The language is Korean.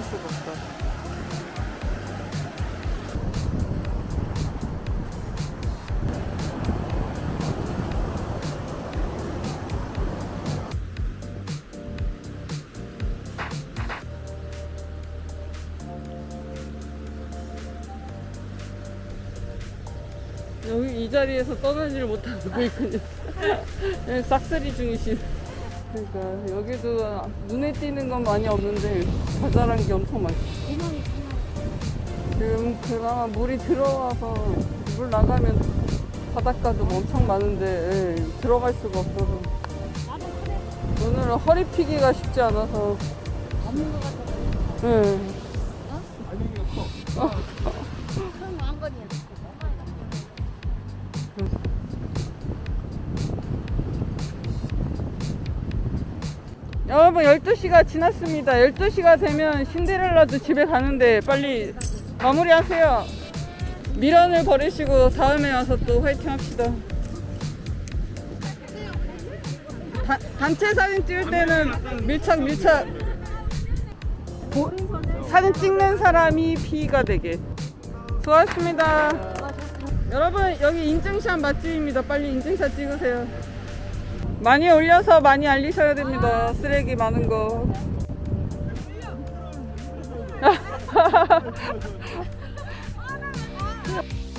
스트레스가 없다. 여기 이 자리에서 떠나지를 못하고 있군요. 네, 싹쓸이 중이신. 그러니까 여기도 눈에 띄는 건 많이 없는데 자잘한 게 엄청 많죠. 지금 그나마 물이 들어와서 물 나가면 바닷가도 엄청 많은데 예, 들어갈 수가 없어서 오늘은 허리 피기가 쉽지 않아서 없는 것 같아. 예. 큰 왕건이야. 여러분 12시가 지났습니다. 12시가 되면 신데렐라도 집에 가는데 빨리 마무리하세요. 미련을 버리시고 다음에 와서 또 화이팅 합시다. 다- 단체 사진 찍을 때는 밀착 밀착. 보- 사진 찍는 사람이 P가 되게. 수고하셨습니다. 여러분 여기 인증샷 맛집입니다. 빨리 인증샷 찍으세요 많이 올려서 많이 알리셔야 됩니다. 쓰레기 많은 거.